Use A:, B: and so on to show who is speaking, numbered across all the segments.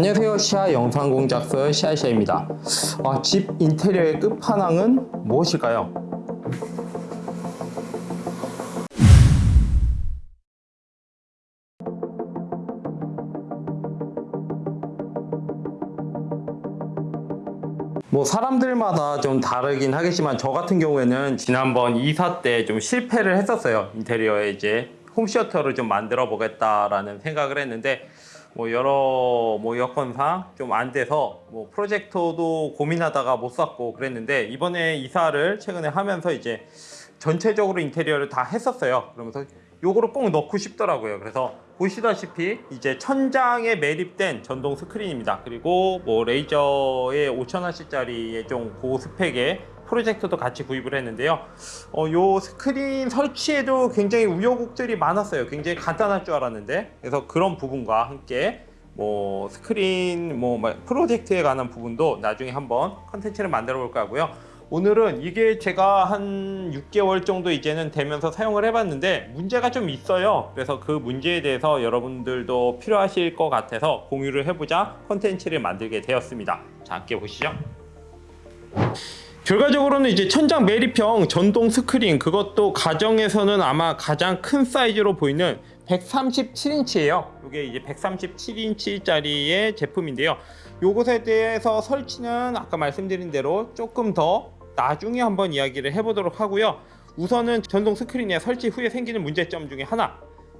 A: 안녕하세요. 시아 영상 공작서 시아시아입니다. 아, 집 인테리어의 끝판왕은 무엇일까요? 뭐 사람들마다 좀 다르긴 하겠지만 저 같은 경우에는 지난번 이사 때 좀 실패를 했었어요. 인테리어에 이제 홈시어터를 좀 만들어 보겠다라는 생각을 했는데 뭐 여러 뭐 여건상 좀 안 돼서 뭐 프로젝터도 고민하다가 못 샀고 그랬는데 이번에 이사를 최근에 하면서 이제 전체적으로 인테리어를 다 했었어요. 그러면서 요거를 꼭 넣고 싶더라고요. 그래서 보시다시피 이제 천장에 매립된 전동 스크린입니다. 그리고 뭐 레이저의 5천원씩짜리의 좀 고스펙의 프로젝터도 같이 구입을 했는데요. 어, 요 스크린 설치에도 굉장히 우여곡절이 많았어요. 굉장히 간단할 줄 알았는데. 그래서 그런 부분과 함께 뭐 스크린 뭐 프로젝트에 관한 부분도 나중에 한번 컨텐츠를 만들어 볼까 하고요. 오늘은 이게 제가 한 6개월 정도 이제는 되면서 사용을 해봤는데 문제가 좀 있어요. 그래서 그 문제에 대해서 여러분들도 필요하실 것 같아서 공유를 해보자 컨텐츠를 만들게 되었습니다. 자 함께 보시죠 결과적으로는 이제 천장 매립형 전동 스크린 그것도 가정에서는 아마 가장 큰 사이즈로 보이는 137인치예요. 이게 이제 137인치짜리의 제품인데요. 요것에 대해서 설치는 아까 말씀드린 대로 조금 더 나중에 한번 이야기를 해보도록 하고요. 우선은 전동 스크린의 설치 후에 생기는 문제점 중에 하나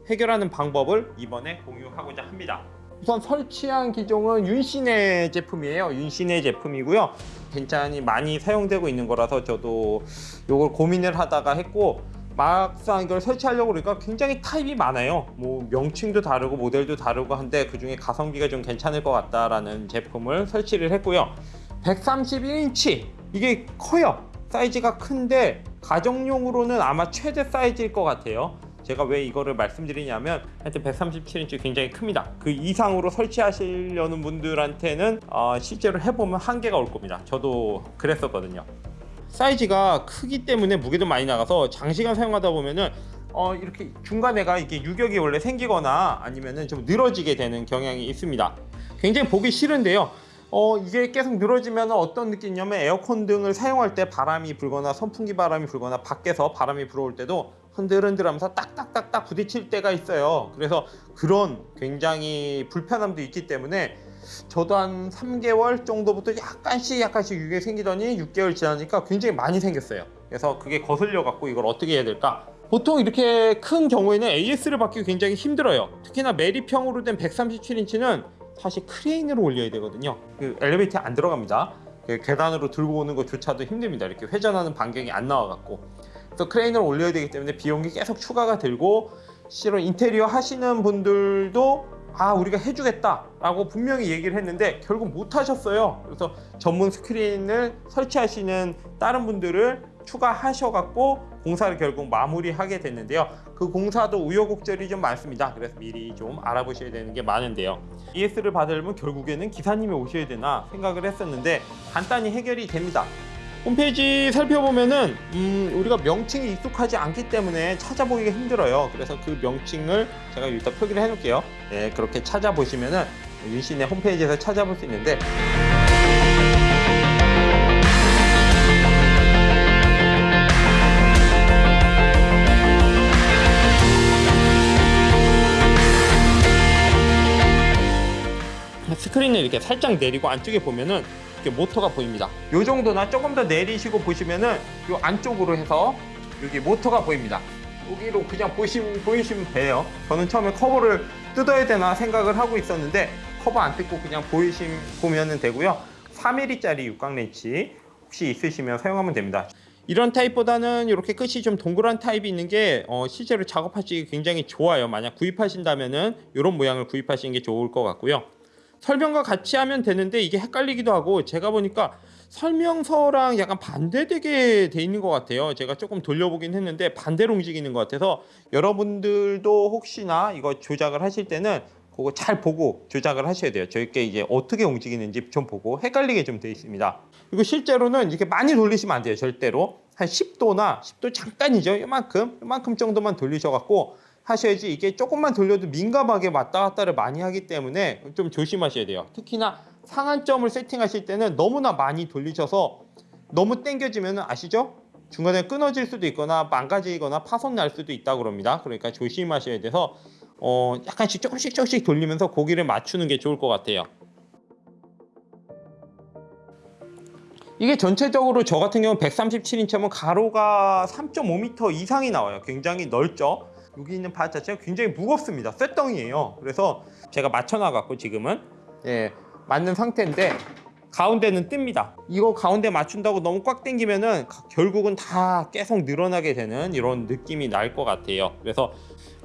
A: 해결하는 방법을 이번에 공유하고자 합니다 우선 설치한 기종은 윤신의 제품이에요. 윤신의 제품이고요. 굉장히 많이 사용되고 있는 거라서 저도 이걸 고민을 하다가 했고 막상 이걸 설치하려고 그러니까 굉장히 타입이 많아요. 뭐 명칭도 다르고 모델도 다르고 한데 그 중에 가성비가 좀 괜찮을 것 같다라는 제품을 설치를 했고요. 131인치. 이게 커요. 사이즈가 큰데 가정용으로는 아마 최대 사이즈일 것 같아요 제가 왜 이거를 말씀드리냐면 하여튼 137인치 굉장히 큽니다. 그 이상으로 설치하시려는 분들한테는 어, 실제로 해보면 한계가 올 겁니다. 저도 그랬었거든요. 사이즈가 크기 때문에 무게도 많이 나가서 장시간 사용하다 보면은 어, 이렇게 중간에가 이게 유격이 원래 생기거나 아니면은 좀 늘어지게 되는 경향이 있습니다. 굉장히 보기 싫은데요. 어, 이게 계속 늘어지면 어떤 느낌이냐면 에어컨 등을 사용할 때 바람이 불거나 선풍기 바람이 불거나 밖에서 바람이 불어올 때도 흔들흔들 하면서 딱딱딱딱 부딪힐 때가 있어요. 그래서 그런 굉장히 불편함도 있기 때문에 저도 한 3개월 정도부터 약간씩 약간씩 유게 생기더니 6개월 지나니까 굉장히 많이 생겼어요. 그래서 그게 거슬려 갖고 이걸 어떻게 해야 될까? 보통 이렇게 큰 경우에는 AS를 받기 굉장히 힘들어요. 특히나 매립형으로 된 137인치는 사실 크레인으로 올려야 되거든요. 그 엘리베이터에 안 들어갑니다. 그 계단으로 들고 오는 것조차도 힘듭니다. 이렇게 회전하는 반경이 안 나와 갖고 그래서 크레인을 올려야 되기 때문에 비용이 계속 추가가 들고 실은 인테리어 하시는 분들도 아 우리가 해주겠다 라고 분명히 얘기를 했는데 결국 못 하셨어요. 그래서 전문 스크린을 설치하시는 다른 분들을 추가하셔 갖고 공사를 결국 마무리하게 됐는데요. 그 공사도 우여곡절이 좀 많습니다. 그래서 미리 좀 알아보셔야 되는 게 많은데요. ES를 받으려면 결국에는 기사님이 오셔야 되나 생각을 했었는데 간단히 해결이 됩니다 홈페이지 살펴보면은 음, 우리가 명칭이 익숙하지 않기 때문에 찾아보기가 힘들어요. 그래서 그 명칭을 제가 일단 표기를 해 놓을게요. 네, 그렇게 찾아보시면은 윤신의 홈페이지에서 찾아볼 수 있는데. 스크린을 이렇게 살짝 내리고 안쪽에 보면은 이렇게 모터가 보입니다. 이 정도나 조금 더 내리시고 보시면은 이 안쪽으로 해서 여기 모터가 보입니다. 여기로 그냥 보시면, 보이시면 돼요. 저는 처음에 커버를 뜯어야 되나 생각을 하고 있었는데 커버 안 뜯고 그냥 보이시 보면 되고요. 3mm짜리 육각 렌치 혹시 있으시면 사용하면 됩니다. 이런 타입보다는 이렇게 끝이 좀 동그란 타입이 있는 게 어, 실제로 작업하시기 굉장히 좋아요. 만약 구입하신다면 은 이런 모양을 구입하시는 게 좋을 것 같고요 설명과 같이 하면 되는데 이게 헷갈리기도 하고 제가 보니까 설명서랑 약간 반대되게 돼 있는 것 같아요. 제가 조금 돌려보긴 했는데 반대로 움직이는 것 같아서 여러분들도 혹시나 이거 조작을 하실 때는 그거 잘 보고 조작을 하셔야 돼요. 저희께 이제 어떻게 움직이는지 좀 보고 헷갈리게 좀 돼 있습니다. 그리고 실제로는 이렇게 많이 돌리시면 안 돼요 절대로. 한 10도나 10도 잠깐이죠. 이만큼 이만큼 정도만 돌리셔 갖고 하셔야지 이게 조금만 돌려도 민감하게 왔다 갔다를 많이 하기 때문에 좀 조심하셔야 돼요. 특히나 상한점을 세팅하실 때는 너무나 많이 돌리셔서 너무 당겨지면 아시죠? 중간에 끊어질 수도 있거나 망가지거나 파손 날 수도 있다고 그럽니다. 그러니까 조심하셔야 돼서 어 약간씩 조금씩 조금씩 돌리면서 고기를 맞추는 게 좋을 것 같아요. 이게 전체적으로 저 같은 경우는 137인치면 가로가 3.5m 이상이 나와요. 굉장히 넓죠. 여기 있는 바 자체가 굉장히 무겁습니다. 쇳덩이에요. 그래서 제가 맞춰놔갖고 지금은 예, 맞는 상태인데 가운데는 뜹니다. 이거 가운데 맞춘다고 너무 꽉 당기면은 결국은 다 계속 늘어나게 되는 이런 느낌이 날 것 같아요. 그래서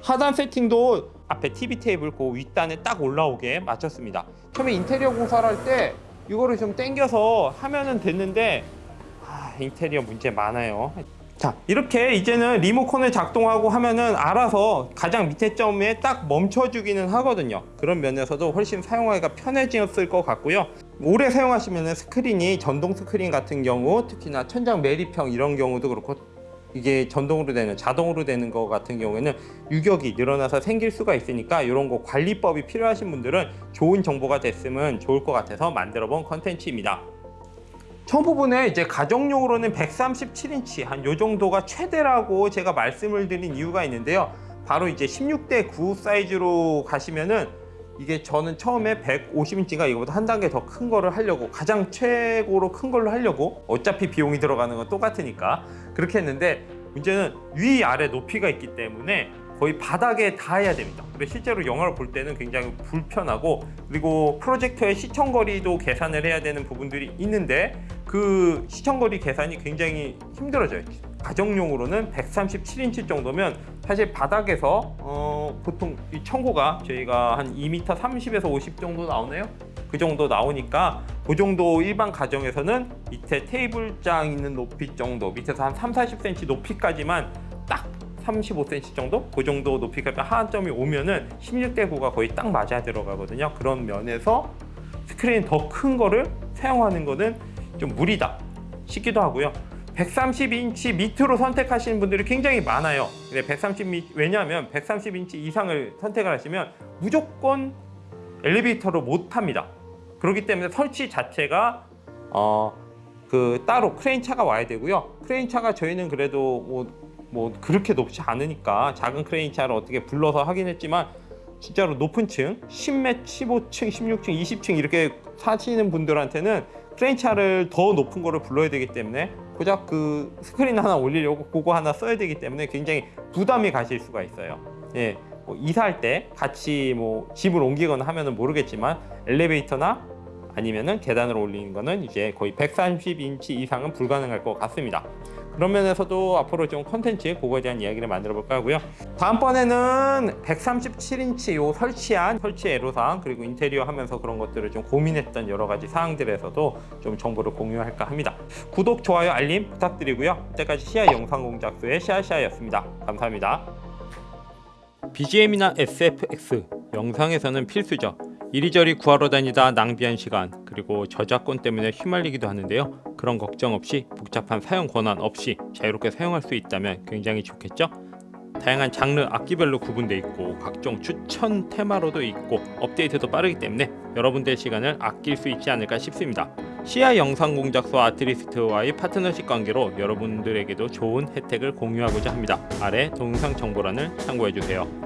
A: 하단 세팅도 앞에 TV 테이블 그 윗단에 딱 올라오게 맞췄습니다. 처음에 인테리어 공사를 할 때 이거를 좀 당겨서 하면은 됐는데 아, 인테리어 문제 많아요. 자 이렇게 이제는 리모컨을 작동하고 하면은 알아서 가장 밑에 점에 딱 멈춰주기는 하거든요. 그런 면에서도 훨씬 사용하기가 편해졌을 것 같고요. 오래 사용하시면 스크린이 전동 스크린 같은 경우 특히나 천장 매립형 이런 경우도 그렇고 이게 전동으로 되는 자동으로 되는 것 같은 경우에는 유격이 늘어나서 생길 수가 있으니까 이런 거 관리법이 필요하신 분들은 좋은 정보가 됐으면 좋을 것 같아서 만들어 본 컨텐츠입니다 첫 부분에 이제 가정용으로는 137인치 한 요 정도가 최대라고 제가 말씀을 드린 이유가 있는데요. 바로 이제 16대 9 사이즈로 가시면은 이게 저는 처음에 150인치가 이거보다 한 단계 더 큰 거를 하려고 가장 최고로 큰 걸로 하려고 어차피 비용이 들어가는 건 똑같으니까 그렇게 했는데 문제는 위 아래 높이가 있기 때문에 거의 바닥에 닿아야 됩니다. 그래서 실제로 영화를 볼 때는 굉장히 불편하고 그리고 프로젝터의 시청거리도 계산을 해야 되는 부분들이 있는데 그 시청거리 계산이 굉장히 힘들어져요. 가정용으로는 137인치 정도면 사실 바닥에서 어, 보통 이 청구가 저희가 한 2m 30에서 50 정도 나오네요. 그 정도 나오니까 그 정도 일반 가정에서는 밑에 테이블장 있는 높이 정도 밑에서 한 3, 40cm 높이까지만 딱 35cm 정도? 그 정도 높이까지 하한점이 오면은 16대 9가 거의 딱 맞아 들어가거든요. 그런 면에서 스크린 더 큰 거를 사용하는 거는 좀 무리다 싶기도 하고요. 130인치 밑으로 선택하시는 분들이 굉장히 많아요. 근데 130 왜냐하면 130인치 이상을 선택을 하시면 무조건 엘리베이터로 못 탑니다. 그렇기 때문에 설치 자체가 어, 그 따로 크레인 차가 와야 되고요. 크레인 차가 저희는 그래도 뭐, 뭐 그렇게 높지 않으니까 작은 크레인 차를 어떻게 불러서 하긴 했지만 진짜로 높은 층 10m, 15층, 16층, 20층 이렇게 사시는 분들한테는 크레인 차를 더 높은 거를 불러야 되기 때문에 고작 그 스크린 하나 올리려고 그거 하나 써야 되기 때문에 굉장히 부담이 가실 수가 있어요. 예. 뭐 이사할 때 같이 뭐 집을 옮기거나 하면 은 모르겠지만 엘리베이터나 아니면은 계단으로 올리는 거는 이제 거의 130인치 이상은 불가능할 것 같습니다. 그런 면에서도 앞으로 좀 컨텐츠 그거에 대한 이야기를 만들어 볼까 하고요. 다음번에는 137인치 요 설치한 설치 애로사항 그리고 인테리어 하면서 그런 것들을 좀 고민했던 여러 가지 사항들에서도 좀 정보를 공유할까 합니다. 구독, 좋아요, 알림 부탁드리고요. 이때까지 시아 영상 공작소의 시아시아였습니다. 감사합니다. BGM이나 SFX 영상에서는 필수죠. 이리저리 구하러 다니다 낭비한 시간 그리고 저작권 때문에 휘말리기도 하는데요. 그런 걱정 없이 복잡한 사용 권한 없이 자유롭게 사용할 수 있다면 굉장히 좋겠죠? 다양한 장르 악기별로 구분되어 있고 각종 추천 테마로도 있고 업데이트도 빠르기 때문에 여러분들의 시간을 아낄 수 있지 않을까 싶습니다. 시야 영상 공작소 아트리스트와의 파트너십 관계로 여러분들에게도 좋은 혜택을 공유하고자 합니다. 아래 동영상 정보란을 참고해주세요.